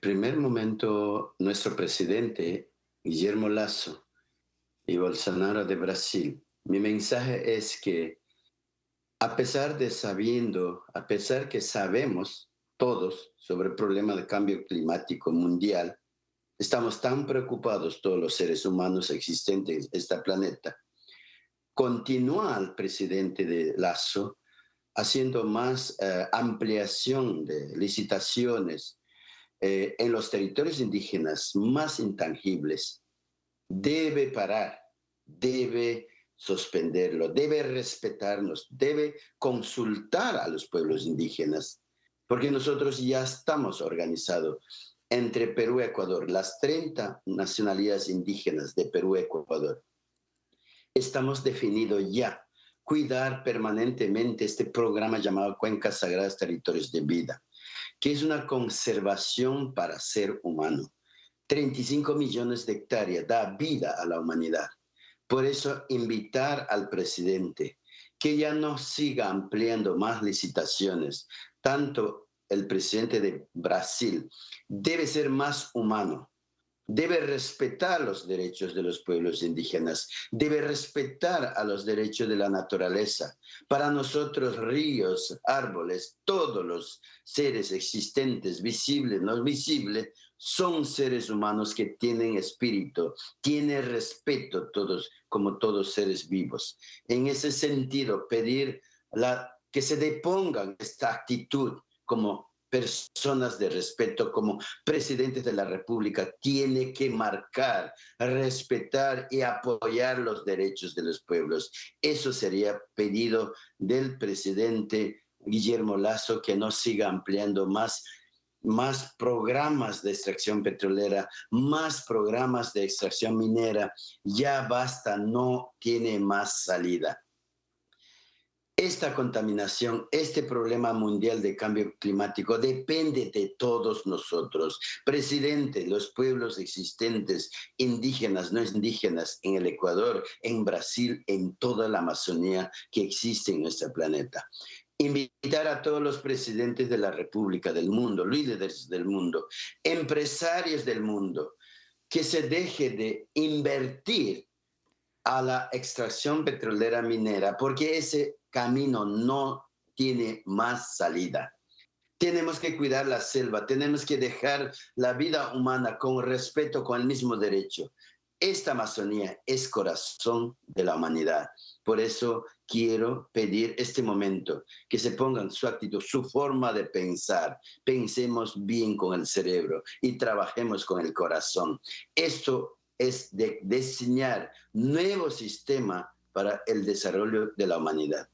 primer momento, nuestro presidente, Guillermo Lasso, y Bolsonaro de Brasil, mi mensaje es que a pesar de sabiendo, a pesar que sabemos todos sobre el problema de cambio climático mundial, estamos tan preocupados todos los seres humanos existentes en este planeta. Continúa el presidente de Lazo haciendo más eh, ampliación de licitaciones eh, en los territorios indígenas más intangibles. Debe parar, debe suspenderlo, debe respetarnos, debe consultar a los pueblos indígenas, porque nosotros ya estamos organizados entre Perú y Ecuador, las 30 nacionalidades indígenas de Perú y Ecuador. Estamos definidos ya cuidar permanentemente este programa llamado Cuencas Sagradas Territorios de Vida, que es una conservación para ser humano. 35 millones de hectáreas da vida a la humanidad. Por eso invitar al presidente que ya no siga ampliando más licitaciones, tanto el presidente de Brasil debe ser más humano, debe respetar los derechos de los pueblos indígenas, debe respetar a los derechos de la naturaleza. Para nosotros, ríos, árboles, todos los seres existentes, visibles, no visibles, son seres humanos que tienen espíritu, tienen respeto todos, como todos seres vivos. En ese sentido, pedir que se depongan esta actitud como personas de respeto, como presidentes de la República, tiene que marcar, respetar y apoyar los derechos de los pueblos. Eso sería pedido del presidente Guillermo Lazo, que no siga ampliando más más programas de extracción petrolera, más programas de extracción minera, ya basta, no tiene más salida. Esta contaminación, este problema mundial de cambio climático depende de todos nosotros. Presidente, los pueblos existentes, indígenas, no indígenas, en el Ecuador, en Brasil, en toda la Amazonía que existe en nuestro planeta invitar a todos los presidentes de la República, del mundo, líderes del mundo, empresarios del mundo, que se deje de invertir a la extracción petrolera minera, porque ese camino no tiene más salida. Tenemos que cuidar la selva, tenemos que dejar la vida humana con respeto, con el mismo derecho. Esta Amazonía es corazón de la humanidad. Por eso quiero pedir este momento que se pongan su actitud, su forma de pensar. Pensemos bien con el cerebro y trabajemos con el corazón. Esto es de diseñar nuevo sistema para el desarrollo de la humanidad.